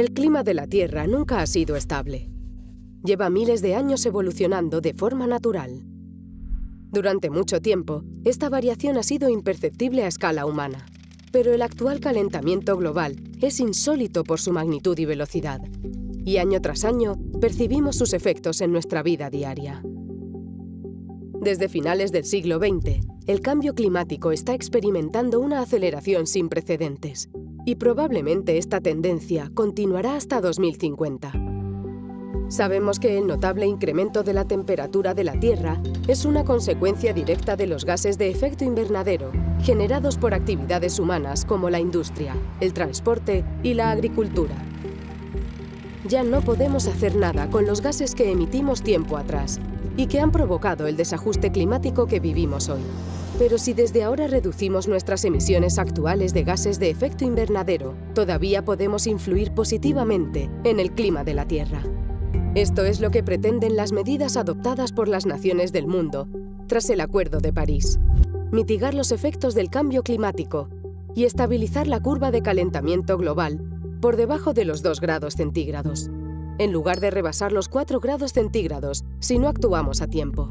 El clima de la Tierra nunca ha sido estable. Lleva miles de años evolucionando de forma natural. Durante mucho tiempo, esta variación ha sido imperceptible a escala humana. Pero el actual calentamiento global es insólito por su magnitud y velocidad. Y año tras año, percibimos sus efectos en nuestra vida diaria. Desde finales del siglo XX, el cambio climático está experimentando una aceleración sin precedentes y probablemente esta tendencia continuará hasta 2050. Sabemos que el notable incremento de la temperatura de la Tierra es una consecuencia directa de los gases de efecto invernadero generados por actividades humanas como la industria, el transporte y la agricultura. Ya no podemos hacer nada con los gases que emitimos tiempo atrás y que han provocado el desajuste climático que vivimos hoy. Pero si desde ahora reducimos nuestras emisiones actuales de gases de efecto invernadero, todavía podemos influir positivamente en el clima de la Tierra. Esto es lo que pretenden las medidas adoptadas por las naciones del mundo tras el Acuerdo de París. Mitigar los efectos del cambio climático y estabilizar la curva de calentamiento global por debajo de los 2 grados centígrados, en lugar de rebasar los 4 grados centígrados si no actuamos a tiempo.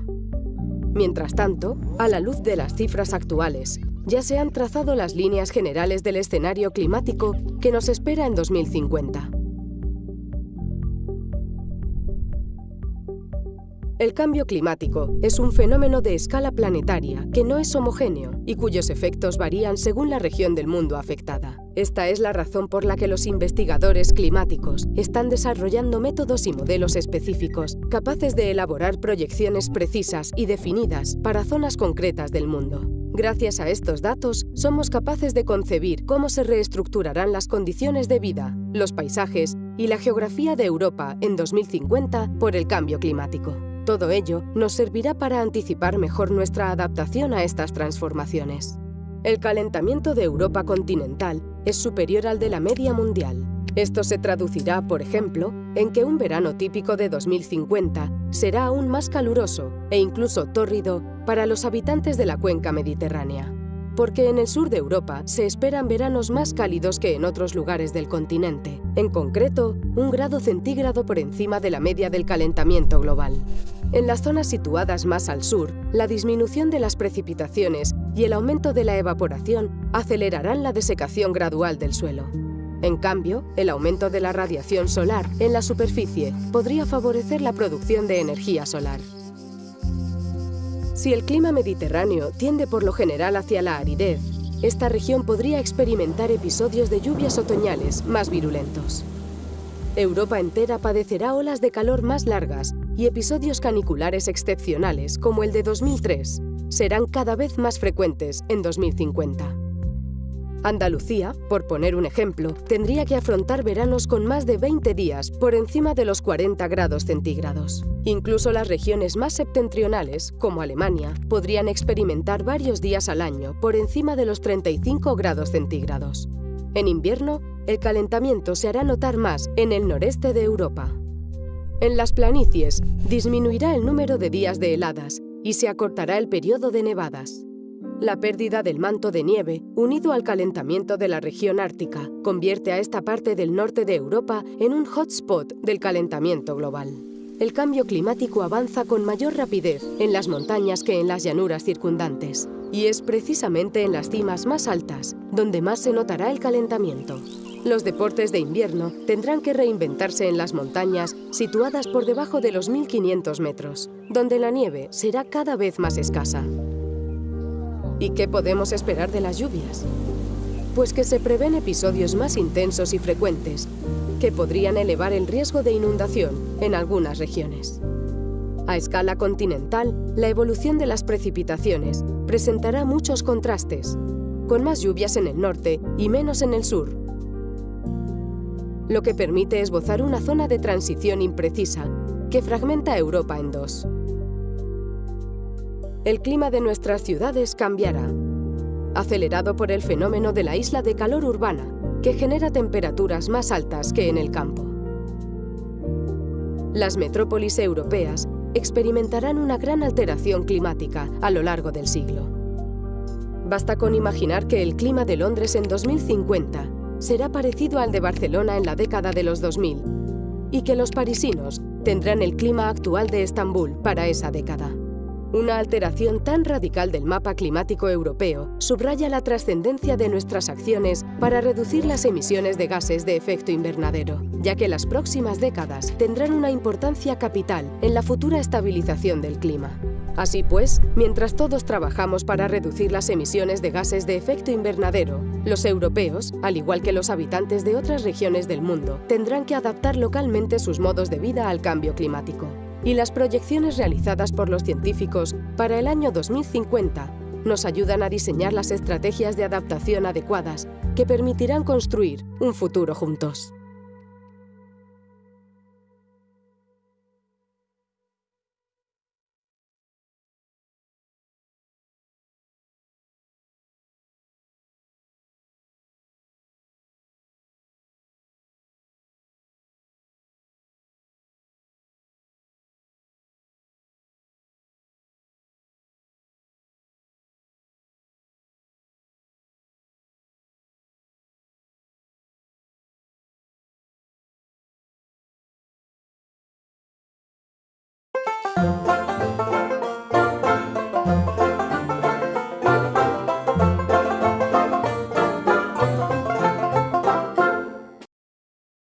Mientras tanto, a la luz de las cifras actuales, ya se han trazado las líneas generales del escenario climático que nos espera en 2050. El cambio climático es un fenómeno de escala planetaria que no es homogéneo y cuyos efectos varían según la región del mundo afectada. Esta es la razón por la que los investigadores climáticos están desarrollando métodos y modelos específicos capaces de elaborar proyecciones precisas y definidas para zonas concretas del mundo. Gracias a estos datos, somos capaces de concebir cómo se reestructurarán las condiciones de vida, los paisajes y la geografía de Europa en 2050 por el cambio climático. Todo ello nos servirá para anticipar mejor nuestra adaptación a estas transformaciones. El calentamiento de Europa continental es superior al de la media mundial. Esto se traducirá, por ejemplo, en que un verano típico de 2050 será aún más caluroso e incluso tórrido para los habitantes de la cuenca mediterránea porque en el sur de Europa se esperan veranos más cálidos que en otros lugares del continente, en concreto, un grado centígrado por encima de la media del calentamiento global. En las zonas situadas más al sur, la disminución de las precipitaciones y el aumento de la evaporación acelerarán la desecación gradual del suelo. En cambio, el aumento de la radiación solar en la superficie podría favorecer la producción de energía solar. Si el clima mediterráneo tiende por lo general hacia la aridez, esta región podría experimentar episodios de lluvias otoñales más virulentos. Europa entera padecerá olas de calor más largas y episodios caniculares excepcionales, como el de 2003, serán cada vez más frecuentes en 2050. Andalucía, por poner un ejemplo, tendría que afrontar veranos con más de 20 días por encima de los 40 grados centígrados. Incluso las regiones más septentrionales, como Alemania, podrían experimentar varios días al año por encima de los 35 grados centígrados. En invierno, el calentamiento se hará notar más en el noreste de Europa. En las planicies, disminuirá el número de días de heladas y se acortará el periodo de nevadas. La pérdida del manto de nieve, unido al calentamiento de la región ártica, convierte a esta parte del norte de Europa en un hotspot del calentamiento global. El cambio climático avanza con mayor rapidez en las montañas que en las llanuras circundantes, y es precisamente en las cimas más altas donde más se notará el calentamiento. Los deportes de invierno tendrán que reinventarse en las montañas situadas por debajo de los 1500 metros, donde la nieve será cada vez más escasa. ¿Y qué podemos esperar de las lluvias? Pues que se prevén episodios más intensos y frecuentes, que podrían elevar el riesgo de inundación en algunas regiones. A escala continental, la evolución de las precipitaciones presentará muchos contrastes, con más lluvias en el norte y menos en el sur, lo que permite esbozar una zona de transición imprecisa que fragmenta Europa en dos el clima de nuestras ciudades cambiará, acelerado por el fenómeno de la isla de calor urbana, que genera temperaturas más altas que en el campo. Las metrópolis europeas experimentarán una gran alteración climática a lo largo del siglo. Basta con imaginar que el clima de Londres en 2050 será parecido al de Barcelona en la década de los 2000 y que los parisinos tendrán el clima actual de Estambul para esa década. Una alteración tan radical del mapa climático europeo subraya la trascendencia de nuestras acciones para reducir las emisiones de gases de efecto invernadero, ya que las próximas décadas tendrán una importancia capital en la futura estabilización del clima. Así pues, mientras todos trabajamos para reducir las emisiones de gases de efecto invernadero, los europeos, al igual que los habitantes de otras regiones del mundo, tendrán que adaptar localmente sus modos de vida al cambio climático y las proyecciones realizadas por los científicos para el año 2050 nos ayudan a diseñar las estrategias de adaptación adecuadas que permitirán construir un futuro juntos.